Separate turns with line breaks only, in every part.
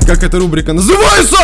Как эта рубрика называется?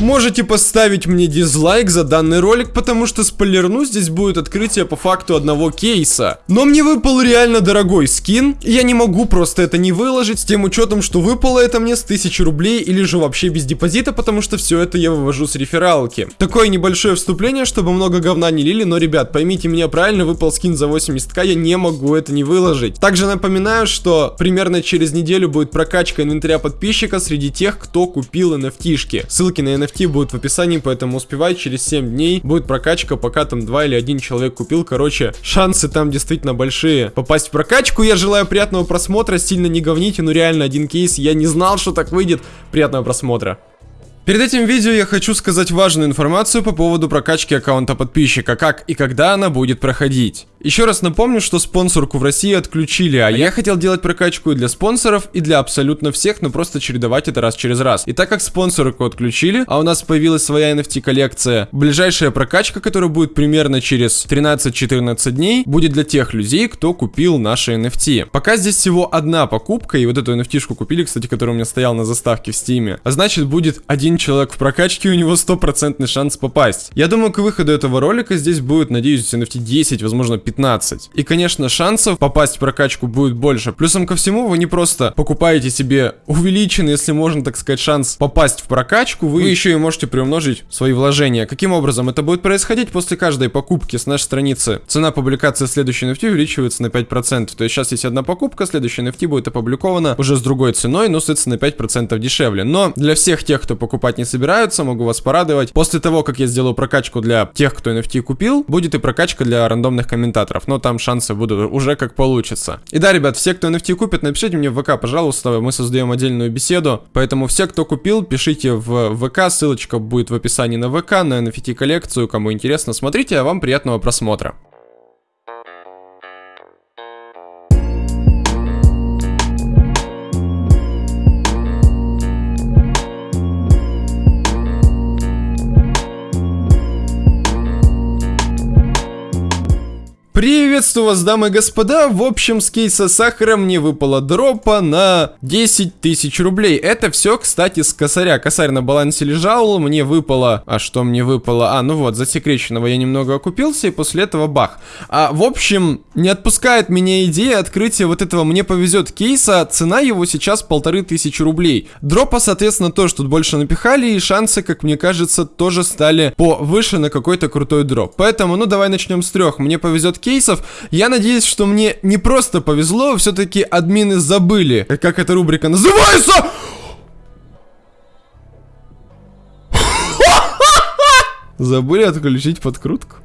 Можете поставить мне дизлайк за данный ролик, потому что спойлерну, здесь будет открытие по факту одного кейса. Но мне выпал реально дорогой скин, и я не могу просто это не выложить, с тем учетом, что выпало это мне с 1000 рублей или же вообще без депозита, потому что все это я вывожу с рефералки. Такое небольшое вступление, чтобы много говна не лили, но, ребят, поймите меня правильно, выпал скин за 80к, я не могу это не выложить. Также напоминаю, что примерно через неделю будет прокачка инвентаря подписчика среди тех, кто купил NFT-шки. Ссылки на NFT NFT будут в описании, поэтому успевай, через 7 дней будет прокачка, пока там 2 или 1 человек купил, короче, шансы там действительно большие попасть в прокачку. Я желаю приятного просмотра, сильно не говните, ну реально один кейс, я не знал, что так выйдет. Приятного просмотра. Перед этим видео я хочу сказать важную информацию по поводу прокачки аккаунта подписчика, как и когда она будет проходить. Еще раз напомню, что спонсорку в России отключили, а я хотел делать прокачку и для спонсоров, и для абсолютно всех, но просто чередовать это раз через раз. И так как спонсорку отключили, а у нас появилась своя NFT коллекция, ближайшая прокачка, которая будет примерно через 13-14 дней, будет для тех людей, кто купил наши NFT. Пока здесь всего одна покупка, и вот эту NFT-шку купили, кстати, которая у меня стояла на заставке в стиме, а значит будет один человек в прокачке, у него стопроцентный шанс попасть. Я думаю, к выходу этого ролика здесь будет, надеюсь, NFT 10, возможно 15 15. И, конечно, шансов попасть в прокачку будет больше. Плюсом ко всему, вы не просто покупаете себе увеличенный, если можно так сказать, шанс попасть в прокачку, вы еще и можете приумножить свои вложения. Каким образом это будет происходить после каждой покупки с нашей страницы? Цена публикации следующей NFT увеличивается на 5%. То есть сейчас есть одна покупка, следующая NFT будет опубликована уже с другой ценой, но, соответственно, на 5% дешевле. Но для всех тех, кто покупать не собираются, могу вас порадовать. После того, как я сделаю прокачку для тех, кто NFT купил, будет и прокачка для рандомных комментаторов но там шансы будут уже как получится. И да, ребят, все, кто NFT купит, напишите мне в ВК, пожалуйста, мы создаем отдельную беседу, поэтому все, кто купил, пишите в ВК, ссылочка будет в описании на ВК, на NFT коллекцию, кому интересно, смотрите, а вам приятного просмотра. Приветствую вас, дамы и господа. В общем, с кейса сахара мне выпала дропа на 10 тысяч рублей. Это все, кстати, с косаря. Косарь на балансе лежал, мне выпало... А что мне выпало? А, ну вот, засекреченного я немного окупился, и после этого бах. А, в общем, не отпускает меня идея открытия вот этого «Мне повезет» кейса. Цена его сейчас полторы тысячи рублей. Дропа, соответственно, тоже тут больше напихали, и шансы, как мне кажется, тоже стали повыше на какой-то крутой дроп. Поэтому, ну, давай начнем с трех. Мне повезет кейсов. Я надеюсь, что мне не просто повезло, все-таки админы забыли, как эта рубрика называется. Забыли отключить подкрутку.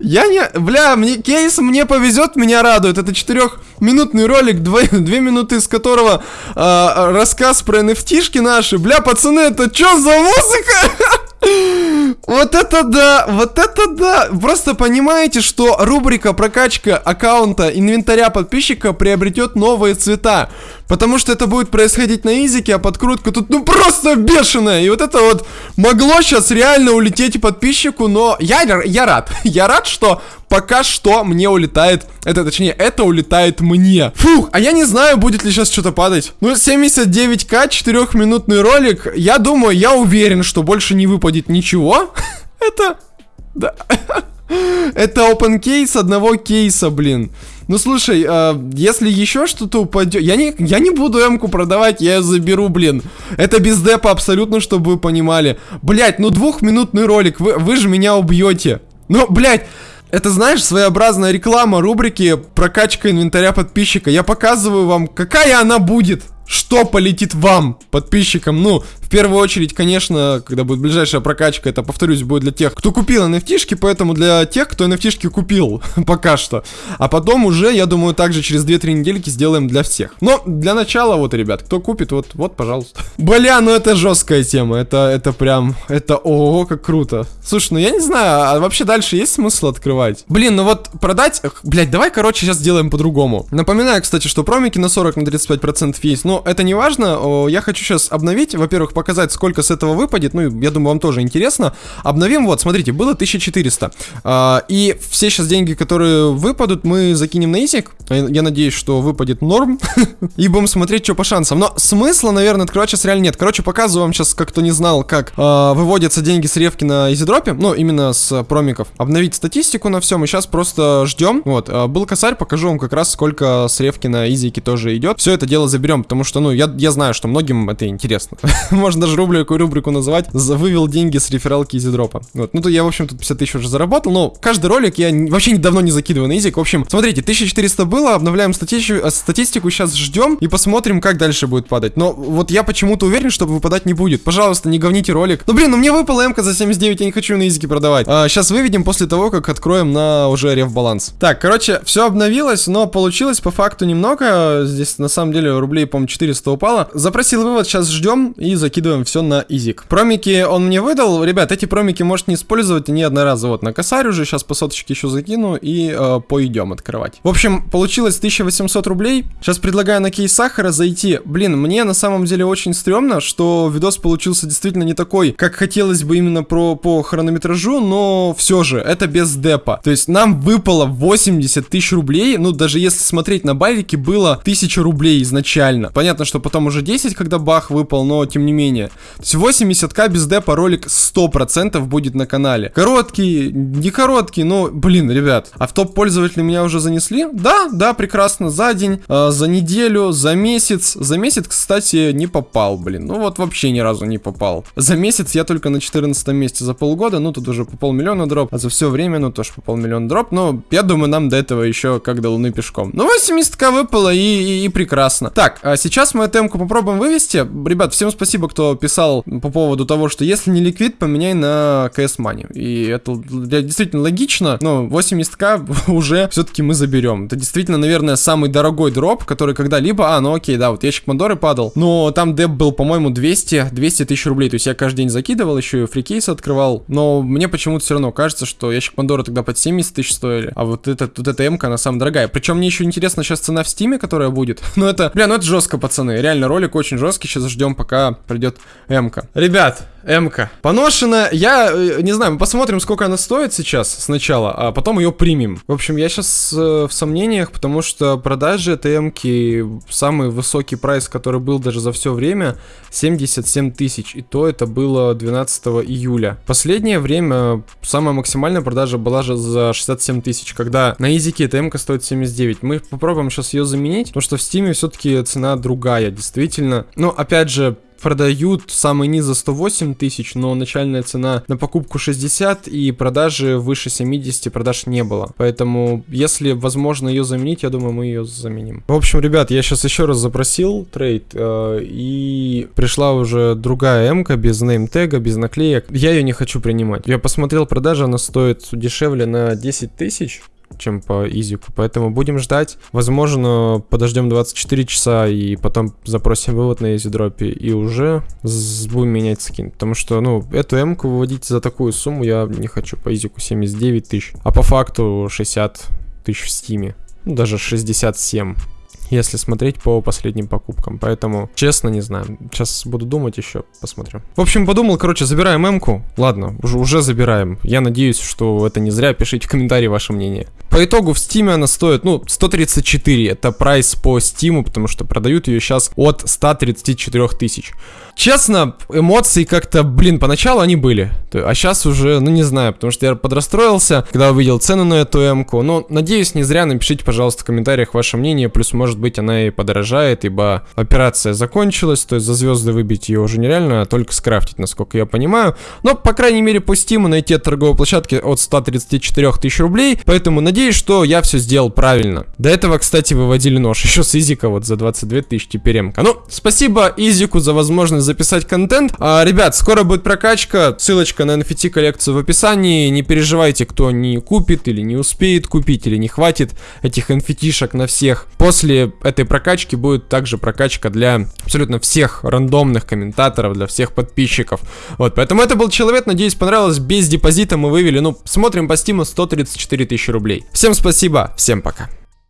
Я не... Бля, мне кейс мне повезет, меня радует. Это четырехминутный ролик, два, две минуты из которого э, рассказ про nft наши. Бля, пацаны, это что за музыка? Вот это да, вот это да. Просто понимаете, что рубрика прокачка аккаунта инвентаря подписчика приобретет новые цвета. Потому что это будет происходить на изике, а подкрутка тут ну просто бешеная. И вот это вот могло сейчас реально улететь подписчику, но я, я рад. Я рад, что пока что мне улетает, это точнее, это улетает мне. Фух, а я не знаю, будет ли сейчас что-то падать. Ну, 79к, 4-минутный ролик. Я думаю, я уверен, что больше не выпадет ничего. Это... Да. Это open кейс одного кейса, блин. Ну слушай, э, если еще что-то упадет, я не, я не буду М-ку продавать, я ее заберу, блин. Это без депа абсолютно, чтобы вы понимали. Блять, ну двухминутный ролик, вы, вы же меня убьете. Ну, блять, это, знаешь, своеобразная реклама рубрики «Прокачка инвентаря подписчика». Я показываю вам, какая она будет что полетит вам, подписчикам. Ну, в первую очередь, конечно, когда будет ближайшая прокачка, это, повторюсь, будет для тех, кто купил nft поэтому для тех, кто nft купил пока что. А потом уже, я думаю, также через 2-3 недельки сделаем для всех. Но для начала, вот, ребят, кто купит, вот, вот, пожалуйста. Бля, ну это жесткая тема, это, это прям, это, ого, как круто. Слушай, ну я не знаю, а вообще дальше есть смысл открывать? Блин, ну вот продать, блять, давай, короче, сейчас сделаем по-другому. Напоминаю, кстати, что промики на 40, на 35% есть, но Но это не важно, я хочу сейчас обновить, во-первых, показать, сколько с этого выпадет, ну, я думаю, вам тоже интересно. Обновим, вот, смотрите, было 1400. А, и все сейчас деньги, которые выпадут, мы закинем на изик. Я надеюсь, что выпадет норм. И будем смотреть, что по шансам. Но смысла, наверное, открывать сейчас реально нет. Короче, показываю вам сейчас, как кто не знал, как а, выводятся деньги с ревки на изидропе. Ну, именно с промиков. Обновить статистику на всем. И сейчас просто ждем. Вот, а, был косарь, покажу вам как раз, сколько с ревки на изике тоже идет. Все это дело заберем, потому что, ну, я, я знаю, что многим это интересно. Можно даже рубрику, рубрику называть. Вывел деньги с рефералки изидропа. Вот, ну, то я, в общем, тут 50 тысяч уже заработал. Но каждый ролик я вообще давно не закидываю на изик. В общем, смотрите, 1400 было, обновляем статистику, э, статистику сейчас ждем и посмотрим, как дальше будет падать. Но вот я почему-то уверен, что выпадать не будет. Пожалуйста, не говните ролик. Ну, блин, ну мне выпала МК за 79, я не хочу на изике продавать. А, сейчас выведем после того, как откроем на уже реф баланс. Так, короче, все обновилось, но получилось по факту немного. Здесь на самом деле рублей, по-моему, 400 упало. Запросил вывод, сейчас ждем и закидываем все на изик. Промики он мне выдал. Ребят, эти промики можете не использовать, они одноразово. Вот на косарь уже, сейчас по соточке еще закину и э, пойдем открывать. В общем, получилось 1800 рублей. Сейчас предлагаю на кейс сахара зайти. Блин, мне на самом деле очень стрёмно, что видос получился действительно не такой, как хотелось бы именно про, по хронометражу, но все же, это без депа. То есть нам выпало 80 тысяч рублей, ну даже если смотреть на байвике, было 1000 рублей изначально. Понятно, что потом уже 10, когда бах выпал, но тем не менее. То есть 80к без депа ролик 100% будет на канале. Короткий, не короткий, но, блин, ребят, а в топ пользователей меня уже занесли? Да, да, прекрасно, за день, э, за неделю, за месяц. За месяц, кстати, не попал, блин. Ну вот вообще ни разу не попал. За месяц я только на 14 месте за полгода, ну тут уже по полмиллиона дроп, а за все время, ну тоже по полмиллиона дроп. Но я думаю, нам до этого еще как до луны пешком. Ну 80к выпало и, и, и прекрасно. Так, а сейчас мы эту темку попробуем вывести. Ребят, всем спасибо, кто писал по поводу того, что если не ликвид, поменяй на CS Money. И это действительно логично, но 80к уже все-таки мы заберем. Это действительно, наверное, самый дорогой дроп, который когда-либо... А, ну окей, да, вот ящик Мандоры падал. Но там деп был, по-моему, 200, 200 тысяч рублей. То есть я каждый день закидывал, еще и free кейс открывал. Но мне почему-то все равно кажется, что ящик Мандоры тогда под 70 тысяч стоили. А вот, это, вот эта МК, она самая дорогая. Причем мне еще интересно сейчас цена в стиме, которая будет. Но это, бля, ну это жестко, пацаны. Реально, ролик очень жесткий. Сейчас ждем, пока придет МК. Ребят, МК. Поношена. Я э, не знаю, мы посмотрим, сколько она стоит сейчас сначала, а потом ее примем. В общем, я сейчас э, в сомнениях, потому что продажи этой МК, самый высокий прайс, который был даже за все время, 77 тысяч. И то это было 12 июля. Последнее время самая максимальная продажа была же за 67 тысяч, когда на изике эта МК стоит 79. Мы попробуем сейчас ее заменить, потому что в стиме все-таки цена другая, действительно. Но опять же, продают самый низ за 108 тысяч, но начальная цена на покупку 60 и продажи выше 70 продаж не было. Поэтому, если возможно ее заменить, я думаю, мы ее заменим. В общем, ребят, я сейчас еще раз запросил трейд, э, и пришла уже другая м без неймтега, без наклеек. Я ее не хочу принимать. Я посмотрел продажи, она стоит дешевле на 10 тысяч чем по изику. Поэтому будем ждать. Возможно, подождем 24 часа и потом запросим вывод на изидропе и уже будем менять скин. Потому что, ну, эту М-ку выводить за такую сумму я не хочу. По изику 79 тысяч. А по факту 60 тысяч в стиме. Ну, даже 67 если смотреть по последним покупкам. Поэтому, честно, не знаю. Сейчас буду думать еще, посмотрим. В общем, подумал, короче, забираем М-ку. Ладно, уже, уже забираем. Я надеюсь, что это не зря. Пишите в комментарии ваше мнение. По итогу в Steam она стоит, ну, 134. Это прайс по Steam, потому что продают ее сейчас от 134 тысяч. Честно, эмоции как-то, блин, поначалу они были. А сейчас уже, ну не знаю, потому что я подрастроился, когда увидел цену на эту М-ку. Но, надеюсь, не зря. Напишите, пожалуйста, в комментариях ваше мнение. Плюс, может быть, она и подорожает, ибо операция закончилась. То есть за звезды выбить ее уже нереально, а только скрафтить, насколько я понимаю. Но, по крайней мере, по Steam найти от торговой площадки от 134 тысяч рублей. Поэтому надеюсь, что я все сделал правильно. До этого, кстати, выводили нож. Еще с Изика вот за 22 тысячи теперь М-ка. Ну, спасибо Изику за возможность записать контент. А, ребят, скоро будет прокачка. Ссылочка на NFT коллекцию в описании. Не переживайте, кто не купит или не успеет купить, или не хватит этих NFT-шек на всех. После этой прокачки будет также прокачка для абсолютно всех рандомных комментаторов, для всех подписчиков. Вот, поэтому это был человек, надеюсь, понравилось. Без депозита мы вывели, ну, смотрим по стиму 134 тысячи рублей. Всем спасибо, всем пока.